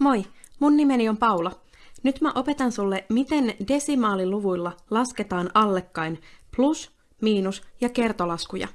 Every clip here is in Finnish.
Moi, mun nimeni on Paula. Nyt mä opetan sulle, miten desimaaliluvuilla lasketaan allekkain plus, miinus ja kertolaskuja.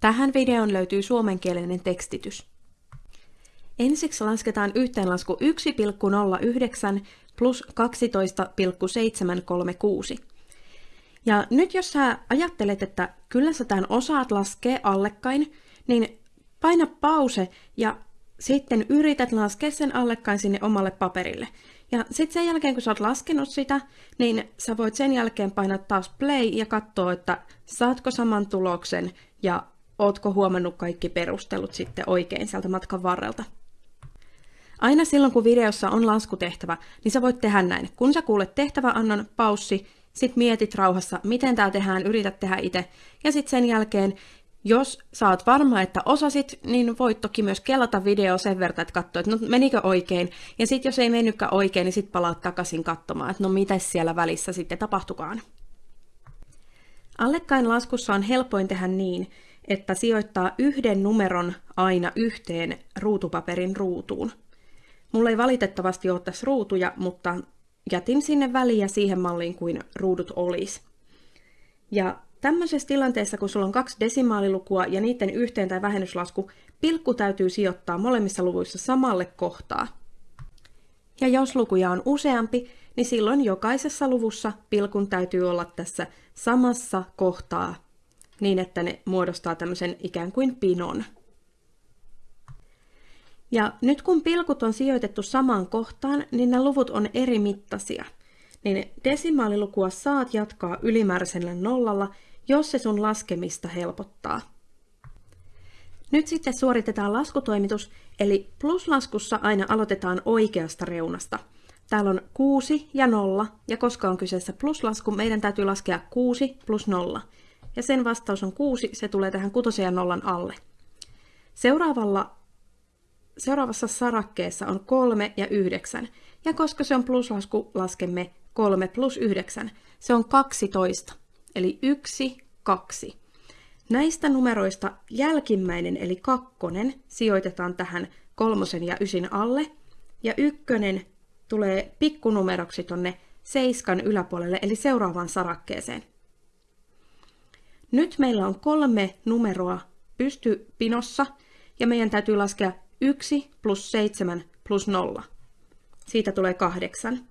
Tähän videoon löytyy suomenkielinen tekstitys. Ensiksi lasketaan yhteenlasku 1,09 plus 12,736. Ja nyt jos sä ajattelet, että kyllä sä tämän osaat laskea allekkain, niin paina pause ja sitten yrität laskea sen allekkain sinne omalle paperille. Ja sitten sen jälkeen, kun sä oot laskenut sitä, niin sä voit sen jälkeen painaa taas play ja katsoa, että saatko saman tuloksen ja ootko huomannut kaikki perustelut sitten oikein sieltä matkan varrelta. Aina silloin, kun videossa on laskutehtävä, niin sä voit tehdä näin. Kun sä kuulet tehtäväannon, paussi, sit mietit rauhassa, miten tämä tehdään, yrität tehdä itse, ja sitten sen jälkeen jos saat varma, että osasit, niin voit toki myös kelata video sen verran, että katsoa, että no menikö oikein. Ja sitten jos ei mennytkään oikein, niin sitten palaat takaisin katsomaan, että no mitä siellä välissä sitten tapahtukaan. Allekkain laskussa on helpoin tehdä niin, että sijoittaa yhden numeron aina yhteen ruutupaperin ruutuun. Mulla ei valitettavasti ole tässä ruutuja, mutta jätin sinne väliä siihen malliin kuin ruudut olisi. Ja Tämmöisessä tilanteessa, kun sulla on kaksi desimaalilukua ja niiden yhteen- tai vähennyslasku, pilkku täytyy sijoittaa molemmissa luvuissa samalle kohtaa. Ja jos lukuja on useampi, niin silloin jokaisessa luvussa pilkun täytyy olla tässä samassa kohtaa niin, että ne muodostaa tämmöisen ikään kuin pinon. Ja nyt kun pilkut on sijoitettu samaan kohtaan, niin nämä luvut on eri mittaisia. Niin desimaalilukua saat jatkaa ylimääräisellä nollalla, jos se sun laskemista helpottaa. Nyt sitten suoritetaan laskutoimitus, eli pluslaskussa aina aloitetaan oikeasta reunasta. Täällä on 6 ja 0, ja koska on kyseessä pluslasku, meidän täytyy laskea 6 plus 0. Ja sen vastaus on 6, se tulee tähän 6 ja 0 alle. Seuraavalla, seuraavassa sarakkeessa on 3 ja 9, ja koska se on pluslasku, laskemme 3 plus 9. Se on 12. Eli 1, 2. Näistä numeroista jälkimmäinen eli kakkonen sijoitetaan tähän kolmosen ja ysin alle, ja ykkönen tulee pikkunumeroksi tonne seiskan yläpuolelle, eli seuraavaan sarakkeeseen. Nyt meillä on kolme numeroa pystypinossa, ja meidän täytyy laskea 1 plus 7 plus 0. Siitä tulee 8.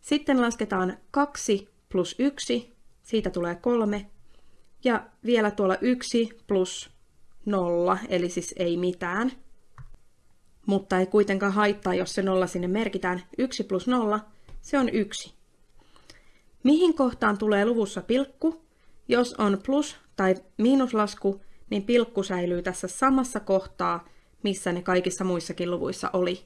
Sitten lasketaan 2 plus 1, siitä tulee 3. Ja vielä tuolla 1 plus 0, eli siis ei mitään. Mutta ei kuitenkaan haittaa, jos se nolla sinne merkitään. 1 plus 0, se on 1. Mihin kohtaan tulee luvussa pilkku? Jos on plus- tai miinuslasku, niin pilkku säilyy tässä samassa kohtaa, missä ne kaikissa muissakin luvuissa oli.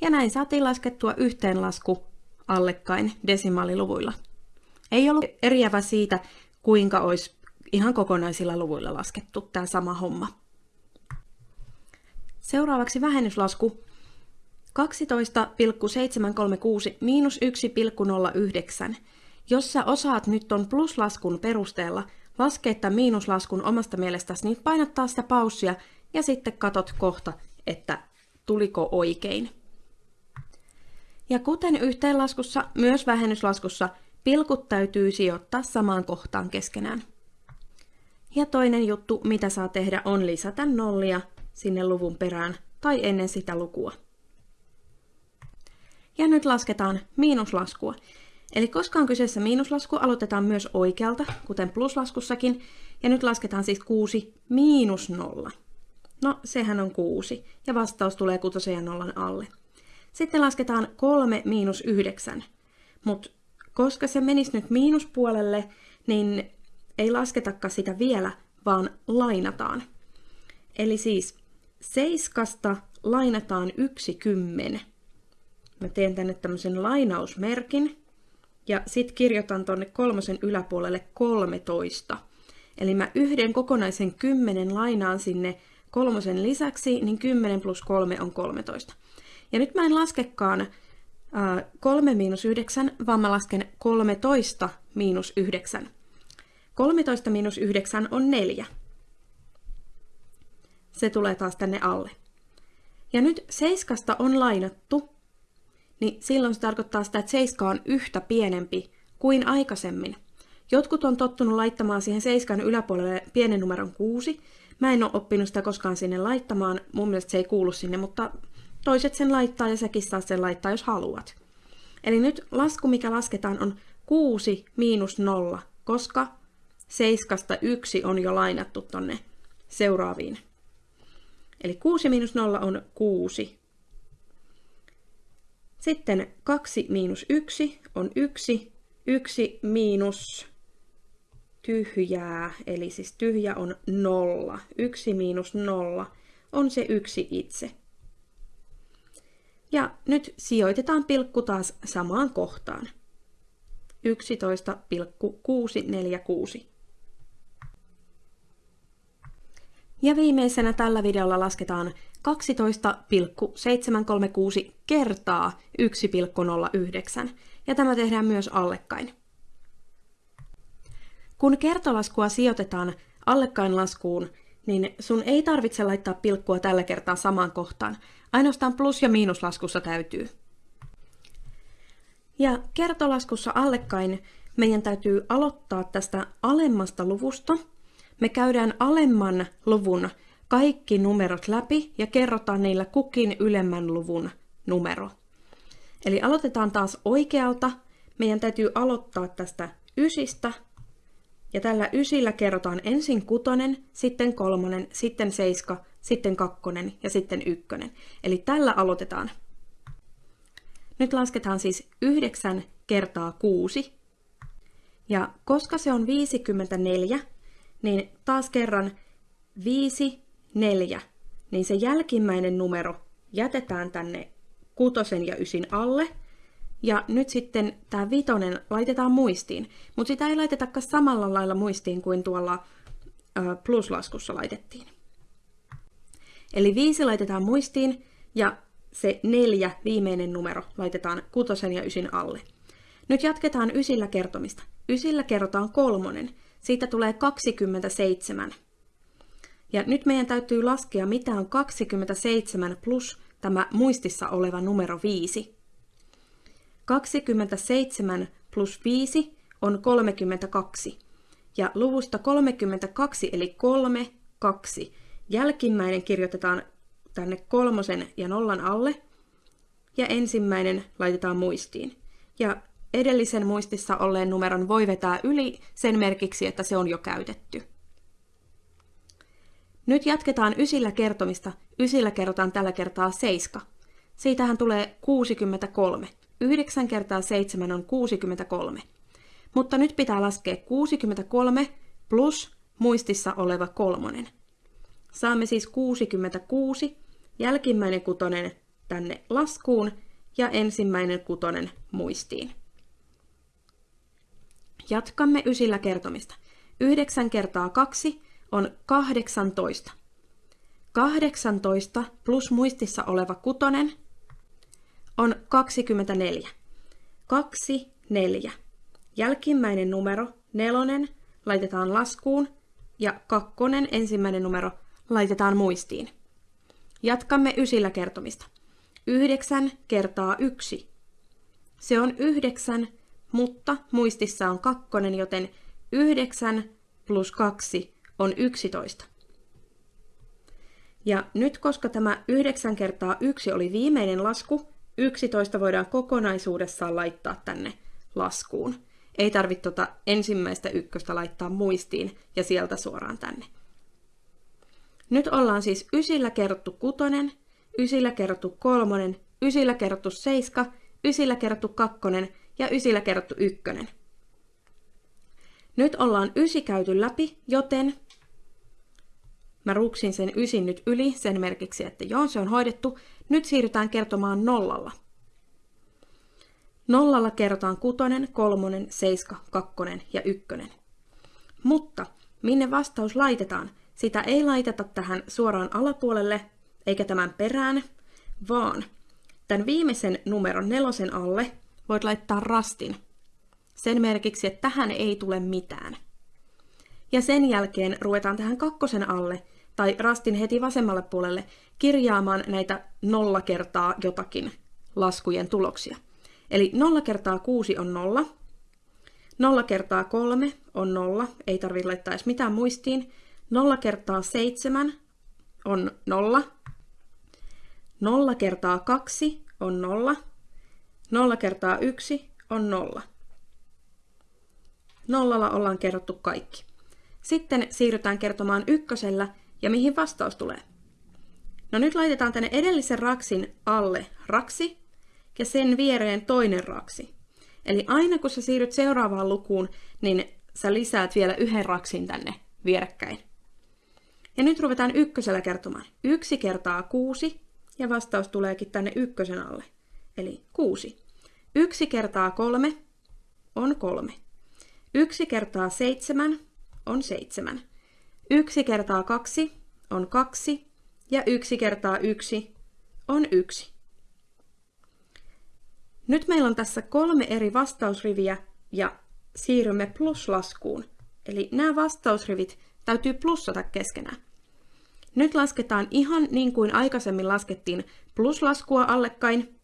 Ja näin saatiin laskettua yhteenlasku allekkain desimaaliluvuilla. Ei ollut eriävä siitä, kuinka olisi ihan kokonaisilla luvuilla laskettu tämä sama homma. Seuraavaksi vähennyslasku 12,736 miinus 1,09. Jos sä osaat nyt ton pluslaskun perusteella laskea tämän miinuslaskun omasta mielestäsi, niin painattaa sitä paussia ja sitten katot kohta, että tuliko oikein. Ja kuten yhteenlaskussa, myös vähennyslaskussa pilkut täytyy sijoittaa samaan kohtaan keskenään. Ja toinen juttu, mitä saa tehdä, on lisätä nollia sinne luvun perään tai ennen sitä lukua. Ja nyt lasketaan miinuslaskua. Eli koska on kyseessä miinuslasku, aloitetaan myös oikealta, kuten pluslaskussakin, ja nyt lasketaan siis 6 miinus 0. No, sehän on 6, ja vastaus tulee kutosen ja nollan alle. Sitten lasketaan 3 miinus 9, mutta koska se menisi nyt miinuspuolelle, niin ei lasketakaan sitä vielä, vaan lainataan. Eli siis seiskasta lainataan yksi kymmen. Mä teen tänne tämmöisen lainausmerkin ja sitten kirjoitan tonne kolmosen yläpuolelle 13. Eli mä yhden kokonaisen kymmenen lainaan sinne kolmosen lisäksi, niin 10 plus 3 on 13. Ja nyt mä en laskekaan 3 miinus 9, vaan mä lasken 13 miinus 9. 13 miinus 9 on 4. Se tulee taas tänne alle. Ja nyt seiskasta on lainattu, niin silloin se tarkoittaa sitä, että seiska on yhtä pienempi kuin aikaisemmin. Jotkut on tottunut laittamaan siihen seiskan yläpuolelle pienen numeron kuusi. Mä en ole oppinut sitä koskaan sinne laittamaan, mun mielestä se ei kuulu sinne, mutta toiset sen laittaa ja säkin saa sen laittaa, jos haluat. Eli nyt lasku, mikä lasketaan, on 6 miinus 0, koska seiskasta 1 on jo lainattu tonne seuraaviin. Eli 6 miinus 0 on 6. Sitten 2 miinus 1 on 1. 1 miinus tyhjää, eli siis tyhjä on 0. 1 miinus 0 on se yksi itse. Ja nyt sijoitetaan pilkku taas samaan kohtaan. 11,646. Ja viimeisenä tällä videolla lasketaan 12,736 kertaa 1,09, ja tämä tehdään myös allekkain. Kun kertolaskua sijoitetaan allekkainlaskuun, niin sun ei tarvitse laittaa pilkkua tällä kertaa samaan kohtaan. Ainoastaan plus- ja miinuslaskussa täytyy. Ja kertolaskussa allekkain meidän täytyy aloittaa tästä alemmasta luvusta. Me käydään alemman luvun kaikki numerot läpi ja kerrotaan niillä kukin ylemmän luvun numero. Eli aloitetaan taas oikealta. Meidän täytyy aloittaa tästä ysistä ja tällä ysillä kerrotaan ensin kutonen, sitten kolmonen, sitten seiska, sitten kakkonen ja sitten ykkönen. Eli tällä aloitetaan. Nyt lasketaan siis 9 kertaa 6. Ja koska se on 54, niin taas kerran 5, 4, niin se jälkimmäinen numero jätetään tänne kutosen ja ysin alle – ja nyt sitten tämä vitonen laitetaan muistiin, mutta sitä ei laitetakaan samalla lailla muistiin kuin tuolla pluslaskussa laitettiin. Eli viisi laitetaan muistiin ja se neljä viimeinen numero laitetaan kutosen ja ysin alle. Nyt jatketaan ysillä kertomista. Ysillä kerrotaan kolmonen. Siitä tulee 27. Ja nyt meidän täytyy laskea, mitä on 27 plus tämä muistissa oleva numero 5. 27 plus 5 on 32. Ja luvusta 32 eli 3, 2. Jälkimmäinen kirjoitetaan tänne kolmosen ja nollan alle. Ja ensimmäinen laitetaan muistiin. Ja edellisen muistissa olleen numeron voi vetää yli sen merkiksi, että se on jo käytetty. Nyt jatketaan ysillä kertomista. Ysillä kerrotaan tällä kertaa 7. Siitähän tulee 63. 9 kertaa 7 on 63. Mutta nyt pitää laskea 63 plus muistissa oleva kolmonen. Saamme siis 66, jälkimmäinen kutonen tänne laskuun ja ensimmäinen kutonen muistiin. Jatkamme ysillä kertomista. 9 kertaa 2 on 18. 18 plus muistissa oleva kutonen on 24. 2, 4. Jälkimmäinen numero, nelonen, laitetaan laskuun ja kakkonen, ensimmäinen numero, laitetaan muistiin. Jatkamme ysillä kertomista. 9 kertaa 1. Se on 9, mutta muistissa on kakkonen, joten 9 plus 2 on 11. Ja nyt koska tämä 9 kertaa 1 oli viimeinen lasku, 11 voidaan kokonaisuudessaan laittaa tänne laskuun. Ei tarvitse tuota ensimmäistä ykköstä laittaa muistiin ja sieltä suoraan tänne. Nyt ollaan siis ysillä kerrottu kutonen, ysillä kerrottu kolmonen, ysillä kerrottu seiska, ysillä kerrottu kakkonen ja ysillä kerrottu ykkönen. Nyt ollaan ysi käyty läpi, joten Mä ruksin sen ysin nyt yli sen merkiksi, että joo, se on hoidettu. Nyt siirrytään kertomaan nollalla. Nollalla kerrotaan kutonen, kolmonen, seiska, kakkonen ja ykkönen. Mutta minne vastaus laitetaan? Sitä ei laiteta tähän suoraan alapuolelle eikä tämän perään, vaan tämän viimeisen numeron nelosen alle voit laittaa rastin. Sen merkiksi, että tähän ei tule mitään. Ja sen jälkeen ruvetaan tähän kakkosen alle tai rastin heti vasemmalle puolelle kirjaamaan näitä nolla kertaa jotakin laskujen tuloksia. Eli 0 kertaa 6 on 0, 0 kertaa 3 on 0, ei tarvitse laittaa edes mitään muistiin, 0 kertaa 7 on 0, 0 kertaa 2 on 0, 0 kertaa 1 on 0. Nollalla ollaan kerrottu kaikki. Sitten siirrytään kertomaan ykkösellä ja mihin vastaus tulee. No nyt laitetaan tänne edellisen raksin alle raksi ja sen viereen toinen raksi. Eli aina kun sä siirryt seuraavaan lukuun, niin sä lisäät vielä yhden raksin tänne vierekkäin. Ja nyt ruvetaan ykkösellä kertomaan. Yksi kertaa kuusi ja vastaus tuleekin tänne ykkösen alle. Eli kuusi. Yksi kertaa kolme on kolme. Yksi kertaa seitsemän on seitsemän. Yksi kertaa kaksi on kaksi ja yksi kertaa yksi on yksi. Nyt meillä on tässä kolme eri vastausriviä ja siirrymme pluslaskuun. Eli nämä vastausrivit täytyy plussata keskenään. Nyt lasketaan ihan niin kuin aikaisemmin laskettiin pluslaskua allekkain,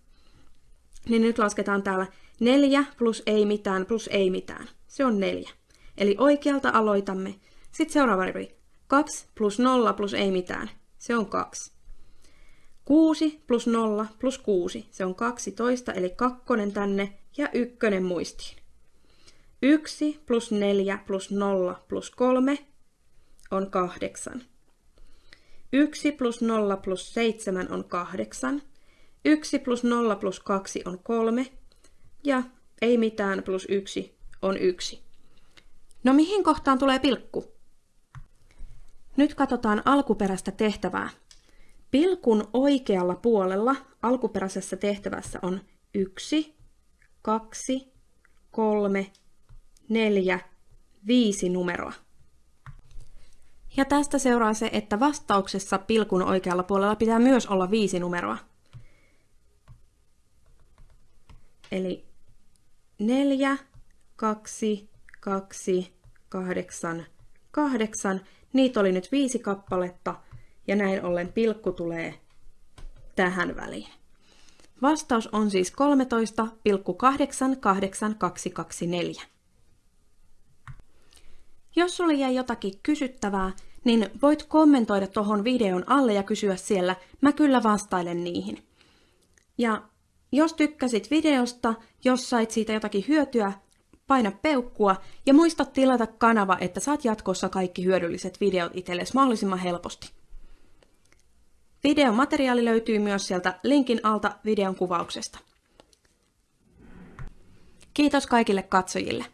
niin nyt lasketaan täällä 4 plus ei mitään plus ei mitään. Se on 4. Eli oikealta aloitamme. Sitten seuraava rivi. 2 plus 0 plus ei mitään. Se on 2. 6 plus 0 plus 6, se on 12, eli kakkonen tänne ja ykkönen muistiin. 1 plus 4 plus 0 plus 3 on 8. 1 plus 0 plus 7 on 8. 1 plus 0 plus 2 on 3. Ja ei mitään plus 1 on 1. No mihin kohtaan tulee pilkku? Nyt katsotaan alkuperäistä tehtävää. Pilkun oikealla puolella alkuperäisessä tehtävässä on 1, 2, 3, 4, 5 numeroa. Ja tästä seuraa se, että vastauksessa pilkun oikealla puolella pitää myös olla viisi numeroa. Eli 4, 2, 2, 8, 8. Niitä oli nyt viisi kappaletta ja näin ollen pilkku tulee tähän väliin. Vastaus on siis 13,88224. Jos sulle jäi jotakin kysyttävää, niin voit kommentoida tuohon videon alle ja kysyä siellä, mä kyllä vastailen niihin. Ja jos tykkäsit videosta, jos sait siitä jotakin hyötyä, paina peukkua ja muista tilata kanava, että saat jatkossa kaikki hyödylliset videot itsellesi mahdollisimman helposti. Videomateriaali löytyy myös sieltä linkin alta videon kuvauksesta. Kiitos kaikille katsojille.